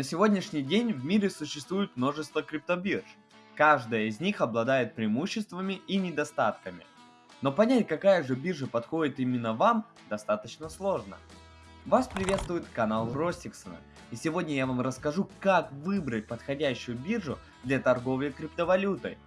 На сегодняшний день в мире существует множество криптобирж. Каждая из них обладает преимуществами и недостатками. Но понять, какая же биржа подходит именно вам, достаточно сложно. Вас приветствует канал Ростиксона, и сегодня я вам расскажу, как выбрать подходящую биржу для торговли криптовалютой.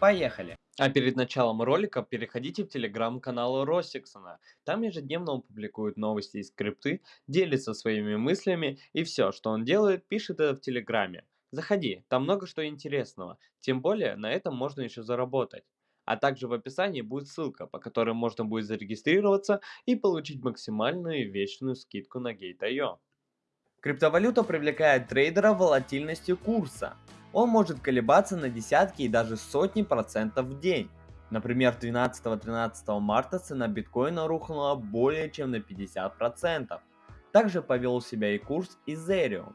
Поехали! А перед началом ролика переходите в телеграм-канал Ростиксона. Там ежедневно он публикует новости из крипты, делится своими мыслями и все, что он делает, пишет это в телеграме. Заходи, там много что интересного, тем более на этом можно еще заработать. А также в описании будет ссылка, по которой можно будет зарегистрироваться и получить максимальную и вечную скидку на Gate.io. Криптовалюта привлекает трейдера волатильностью курса. Он может колебаться на десятки и даже сотни процентов в день. Например, 12-13 марта цена биткоина рухнула более чем на 50%. Также повел себя и курс Ethereum.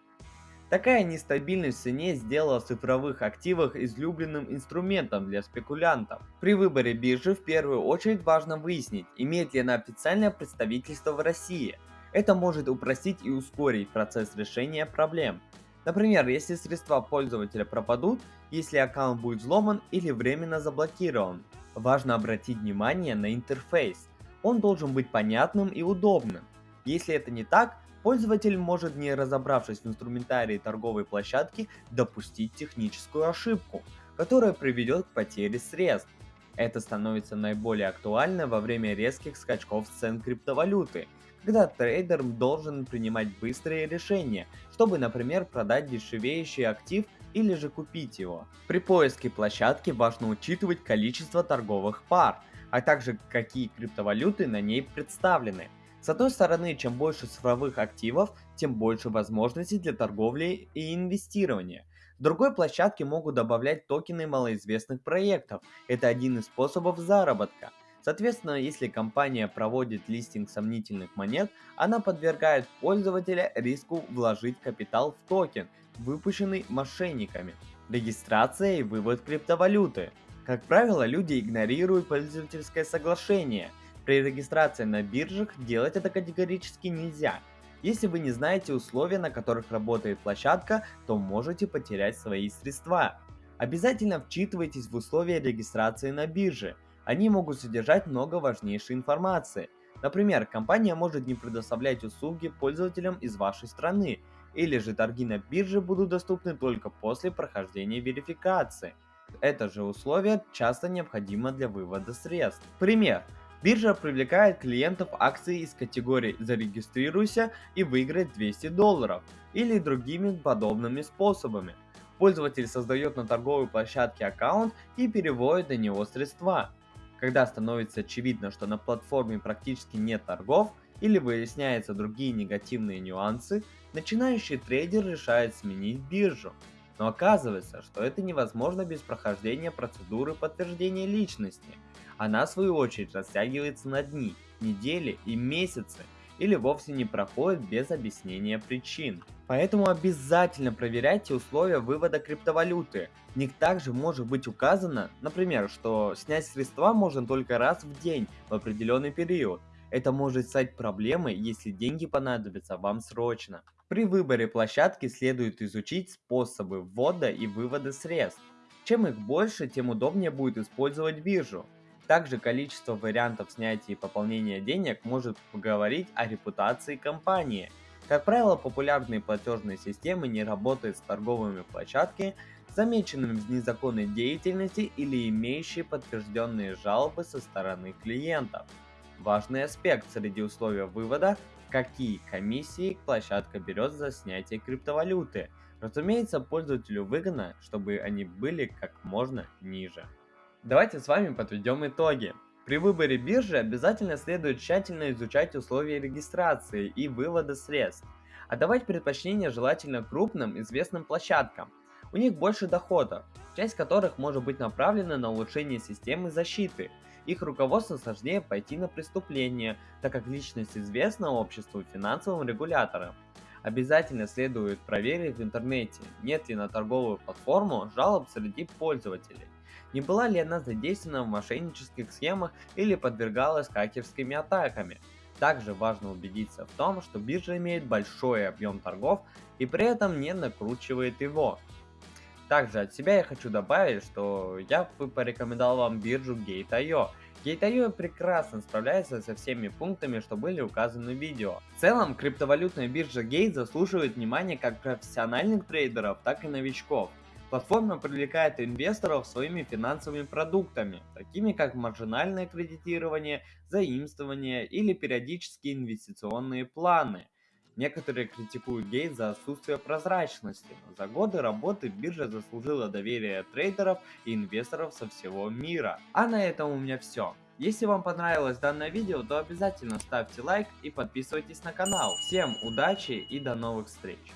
Такая нестабильность в цене сделала цифровых активах излюбленным инструментом для спекулянтов. При выборе биржи в первую очередь важно выяснить, имеет ли она официальное представительство в России. Это может упростить и ускорить процесс решения проблем. Например, если средства пользователя пропадут, если аккаунт будет взломан или временно заблокирован. Важно обратить внимание на интерфейс. Он должен быть понятным и удобным. Если это не так, пользователь может, не разобравшись в инструментарии торговой площадки, допустить техническую ошибку, которая приведет к потере средств. Это становится наиболее актуально во время резких скачков цен криптовалюты – когда трейдер должен принимать быстрые решения, чтобы, например, продать дешевеющий актив или же купить его. При поиске площадки важно учитывать количество торговых пар, а также какие криптовалюты на ней представлены. С одной стороны, чем больше цифровых активов, тем больше возможностей для торговли и инвестирования. Другой площадки могут добавлять токены малоизвестных проектов. Это один из способов заработка. Соответственно, если компания проводит листинг сомнительных монет, она подвергает пользователя риску вложить капитал в токен, выпущенный мошенниками. Регистрация и вывод криптовалюты. Как правило, люди игнорируют пользовательское соглашение. При регистрации на биржах делать это категорически нельзя. Если вы не знаете условия, на которых работает площадка, то можете потерять свои средства. Обязательно вчитывайтесь в условия регистрации на бирже. Они могут содержать много важнейшей информации. Например, компания может не предоставлять услуги пользователям из вашей страны, или же торги на бирже будут доступны только после прохождения верификации. Это же условие часто необходимо для вывода средств. Пример. Биржа привлекает клиентов акций из категории «Зарегистрируйся и выиграй 200 долларов» или другими подобными способами. Пользователь создает на торговой площадке аккаунт и переводит на него средства. Когда становится очевидно, что на платформе практически нет торгов или выясняются другие негативные нюансы, начинающий трейдер решает сменить биржу. Но оказывается, что это невозможно без прохождения процедуры подтверждения личности. Она в свою очередь растягивается на дни, недели и месяцы, или вовсе не проходит без объяснения причин. Поэтому обязательно проверяйте условия вывода криптовалюты. В них также может быть указано, например, что снять средства можно только раз в день в определенный период. Это может стать проблемой, если деньги понадобятся вам срочно. При выборе площадки следует изучить способы ввода и вывода средств. Чем их больше, тем удобнее будет использовать биржу. Также количество вариантов снятия и пополнения денег может поговорить о репутации компании. Как правило, популярные платежные системы не работают с торговыми площадками, замеченными в незаконной деятельности или имеющие подтвержденные жалобы со стороны клиентов. Важный аспект среди условий вывода – какие комиссии площадка берет за снятие криптовалюты. Разумеется, пользователю выгодно, чтобы они были как можно ниже. Давайте с вами подведем итоги. При выборе биржи обязательно следует тщательно изучать условия регистрации и вывода средств. Отдавать предпочтение желательно крупным известным площадкам. У них больше доходов, часть которых может быть направлена на улучшение системы защиты. Их руководство сложнее пойти на преступление, так как личность известна обществу финансовым регуляторам. Обязательно следует проверить в интернете, нет ли на торговую платформу жалоб среди пользователей. Не была ли она задействована в мошеннических схемах или подвергалась хакерскими атаками? Также важно убедиться в том, что биржа имеет большой объем торгов и при этом не накручивает его. Также от себя я хочу добавить, что я бы порекомендовал вам биржу Gate.io. Gate.io прекрасно справляется со всеми пунктами, что были указаны в видео. В целом, криптовалютная биржа Gate заслуживает внимания как профессиональных трейдеров, так и новичков. Платформа привлекает инвесторов своими финансовыми продуктами, такими как маржинальное кредитирование, заимствование или периодические инвестиционные планы. Некоторые критикуют Гейт за отсутствие прозрачности, но за годы работы биржа заслужила доверие трейдеров и инвесторов со всего мира. А на этом у меня все. Если вам понравилось данное видео, то обязательно ставьте лайк и подписывайтесь на канал. Всем удачи и до новых встреч!